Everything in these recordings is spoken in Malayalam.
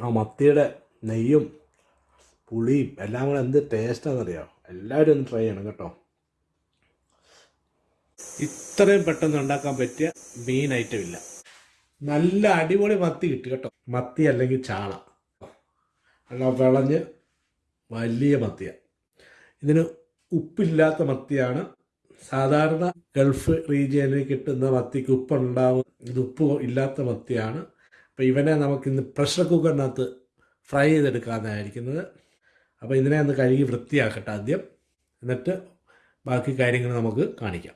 ആ മത്തിയുടെ നെയ്യും പുളിയും എല്ലാം കൂടെ എന്ത് ടേസ്റ്റാണെന്നറിയാം എല്ലാവരും ഒന്ന് ട്രൈ ചെയ്യണം കേട്ടോ. ഇത്രയും പെട്ടെന്ന് ഉണ്ടാക്കാൻ പറ്റിയ മീൻ ഐറ്റം ഇല്ല. നല്ല അടിപൊളി മത്തി കിട്ടി കേട്ടോ. മത്തി അല്ലെങ്കിൽ ചാള. അല്ല വിളഞ്ഞ് വലിയ മത്തിയ. ഇതിന് ഉപ്പില്ലാത്ത മത്തിയാണ് സാധാരണ ഗൾഫ് റീജിയനിൽ കിട്ടുന്ന മത്തിക്ക് ഉപ്പുണ്ടാവും. ഇത് ഉപ്പ് ഇല്ലാത്ത മത്തിയാണ്. അപ്പോൾ ഇവനെ നമുക്കിന്ന് പ്രഷർ കുക്കറിനകത്ത് ഫ്രൈ ചെയ്തെടുക്കാമെന്നായിരിക്കുന്നത് അപ്പോൾ ഇതിനെ ഒന്ന് കഴുകി വൃത്തിയാക്കട്ടെ ആദ്യം. എന്നിട്ട് ബാക്കി കാര്യങ്ങൾ നമുക്ക് കാണിക്കാം.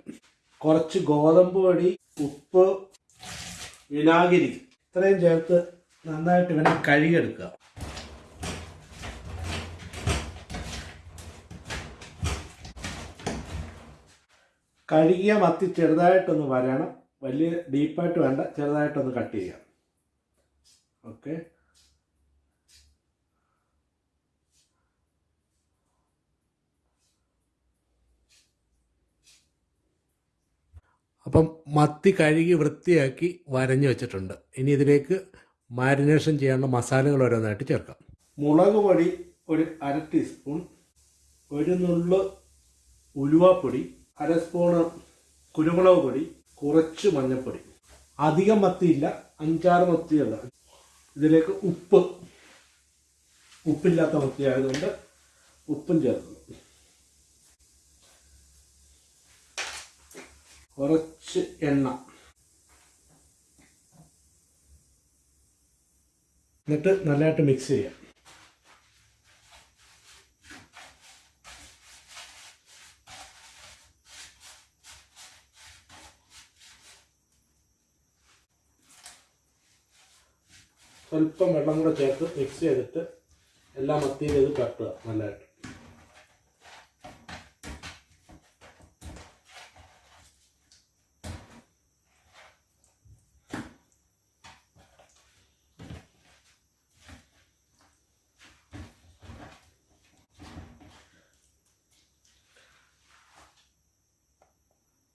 കുറച്ച് ഗോതമ്പ് പൊടി ഉപ്പ് വിനാഗിരി ഇത്രയും ചേർത്ത് നന്നായിട്ട് ഇവനെ കഴുകിയെടുക്കുക. കഴുകിയ മത്തി ചെറുതായിട്ടൊന്ന് വരണം. വലിയ ഡീപ്പായിട്ട് വേണ്ട ചെറുതായിട്ടൊന്ന് കട്ട് ചെയ്യാം. ഓക്കെ. അപ്പം മത്തി കഴുകി വൃത്തിയാക്കി വരഞ്ഞു വെച്ചിട്ടുണ്ട്. ഇനി ഇതിലേക്ക് മാരിനേഷൻ ചെയ്യാനുള്ള മസാലകൾ ഓരോന്നായിട്ട് ചേർക്കാം. മുളക് പൊടി ഒരു അര ടീസ്പൂൺ ഒരു നുള്ളു ഉലുവാപ്പൊടി അര സ്പൂണ് കുരുമുളക് പൊടി കുറച്ച് മഞ്ഞൾപ്പൊടി. അധികം മത്തിയില്ല അഞ്ചാറ് മത്തിയല്ല. ഇതിലേക്ക് ഉപ്പ്. ഉപ്പില്ലാത്ത മത്തി ആയതുകൊണ്ട് ഉപ്പും ചേർക്കുന്നു. കുറച്ച് എണ്ണ. എന്നിട്ട് നല്ലതായിട്ട് മിക്സ് ചെയ്യാം. സ്വല്പം വെള്ളം കൂടെ ചേർത്ത് മിക്സ് ചെയ്തിട്ട് എല്ലാം മത്തിയിൽ ഇത് തട്ടുക നല്ലതായിട്ട്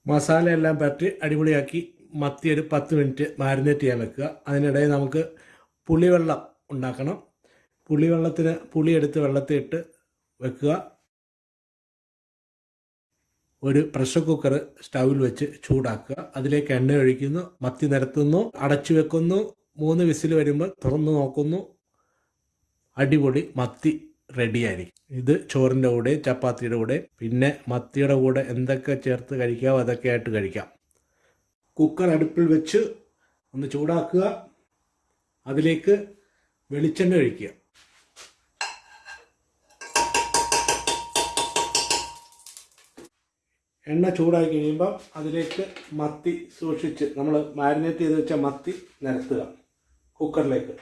മസാല എല്ലാം പറ്റി അടിപൊളിയാക്കി മത്തി ഒരു പത്ത് മിനിറ്റ് മാരിനേറ്റ് ചെയ്യാൻ വെക്കുക. അതിനിടയിൽ നമുക്ക് പുളിവെള്ളം ഉണ്ടാക്കണം. പുളിവെള്ളത്തിന് പുളി എടുത്ത് വെള്ളത്തിൽ ഇട്ട് വെക്കുക. ഒരു പ്രഷർ കുക്കർ സ്റ്റൗവിൽ വെച്ച് ചൂടാക്കുക. അതിലേക്ക് എണ്ണ ഒഴിക്കുന്നു മത്തി നിരത്തുന്നു അടച്ചു വെക്കുന്നു മൂന്ന് വിസിൽ വരുമ്പോൾ തുറന്നു നോക്കുന്നു. അടിപൊളി മത്തി റെഡിയായിരിക്കും ഇത് ചോറിന്റെ കൂടെ ചപ്പാത്തിയുടെ കൂടെ പിന്നെ മത്തിയുടെ കൂടെ എന്തൊക്കെ ചേർത്ത് കഴിക്കാമോ അതൊക്കെ ആയിട്ട് കഴിക്കാം. കുക്കർ അടുപ്പിൽ വെച്ച് ഒന്ന് ചൂടാക്കുക. അതിലേക്ക് വെളിച്ചെണ്ണ ഒഴിക്കുക. എണ്ണ ചൂടായി കഴിയുമ്പം അതിലേക്ക് മത്തി സൂക്ഷിച്ച് നമ്മൾ മാരിനേറ്റ് ചെയ്ത് വെച്ച മത്തി നിരത്തുക. കുക്കറിലേക്ക്.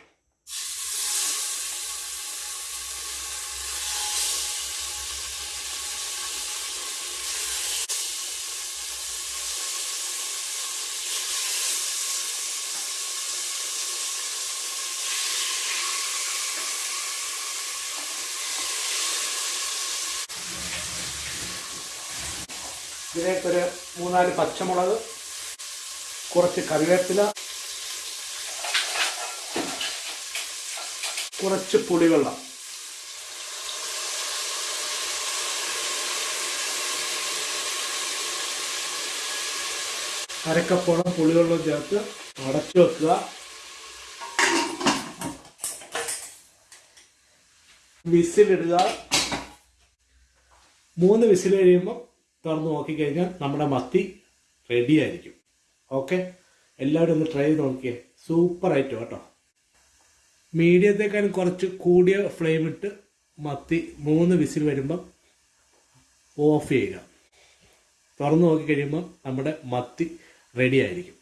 ഇതിലേക്കൊരു മൂന്നാൽ പച്ചമുളക് കുറച്ച് കറിവേപ്പില കുറച്ച് പുളിവെള്ളം. അരക്കപ്പോളം പുളിവെള്ളം ചേർത്ത് അടച്ചു വെക്കുക. വിസിലിടുക. മൂന്ന് വിസിൽ കഴിയുമ്പോൾ തുറന്ന് നോക്കിക്കഴിഞ്ഞാൽ നമ്മുടെ മത്തി റെഡി ആയിരിക്കും. ഓക്കെ എല്ലാവരും ഒന്ന് ട്രൈ ചെയ്ത് നോക്കിയേ. സൂപ്പർ ആയിട്ട് കേട്ടോ. മീഡിയത്തേക്കാളും കുറച്ച് കൂടിയ ഫ്ലെയിം ഇട്ട് മത്തി മൂന്ന് വിസിൽ വരുമ്പം ഓഫ് ചെയ്യുക. തുറന്ന് നോക്കിക്കഴിയുമ്പം നമ്മുടെ മത്തി റെഡി ആയിരിക്കും.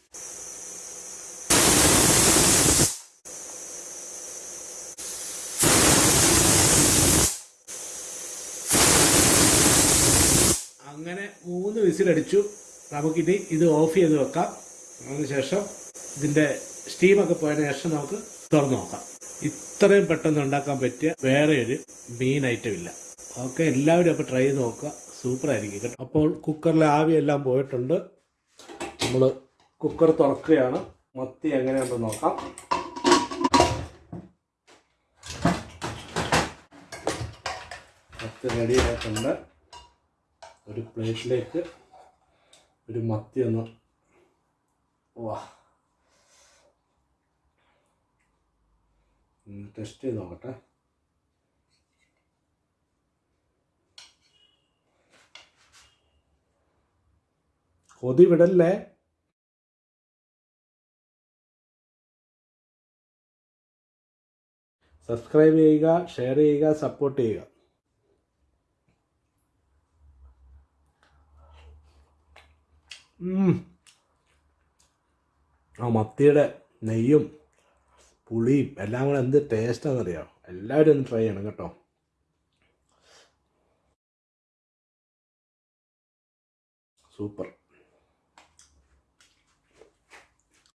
അങ്ങനെ മൂന്ന് വിസിലടിച്ചു നമുക്കിനി ഇത് ഓഫ് ചെയ്ത് വെക്കാം. അതിനുശേഷം ഇതിന്റെ സ്റ്റീമൊക്കെ പോയതിനു ശേഷം നമുക്ക് തുറന്നു നോക്കാം. ഇത്രയും പെട്ടെന്ന് ഉണ്ടാക്കാൻ പറ്റിയ വേറെ ഒരു മീൻ ഐറ്റം ഇല്ല. ഓക്കെ എല്ലാവരും അപ്പോൾ ട്രൈ ചെയ്ത് നോക്കുക. സൂപ്പർ ആയിരിക്കും കേട്ടോ. അപ്പോൾ കുക്കറിലെ ആവിയെല്ലാം പോയിട്ടുണ്ട്. നമ്മൾ കുക്കർ തുറക്കുകയാണ്. മത്തി എങ്ങനെയാണെന്ന് നോക്കാം. മത്തി റെഡി ആയിട്ടുണ്ട്. ഒരു പ്ലേറ്റിലേക്ക് ഒരു മത്തി ഒന്ന്. വാ ടെസ്റ്റ് ചെയ്ത് നോക്കട്ടെ. കൊതി വിടല്ലേ? സബ്സ്ക്രൈബ് ചെയ്യുക ഷെയർ ചെയ്യുക സപ്പോർട്ട് ചെയ്യുക. ആ മത്തിയുടെ നെയ്യും പുളിയും എല്ലാം കൂടെ എന്ത് ടേസ്റ്റാണെന്നറിയാം എല്ലാവരും ഒന്ന് ട്രൈ ചെയ്യണം കേട്ടോ. സൂപ്പർ.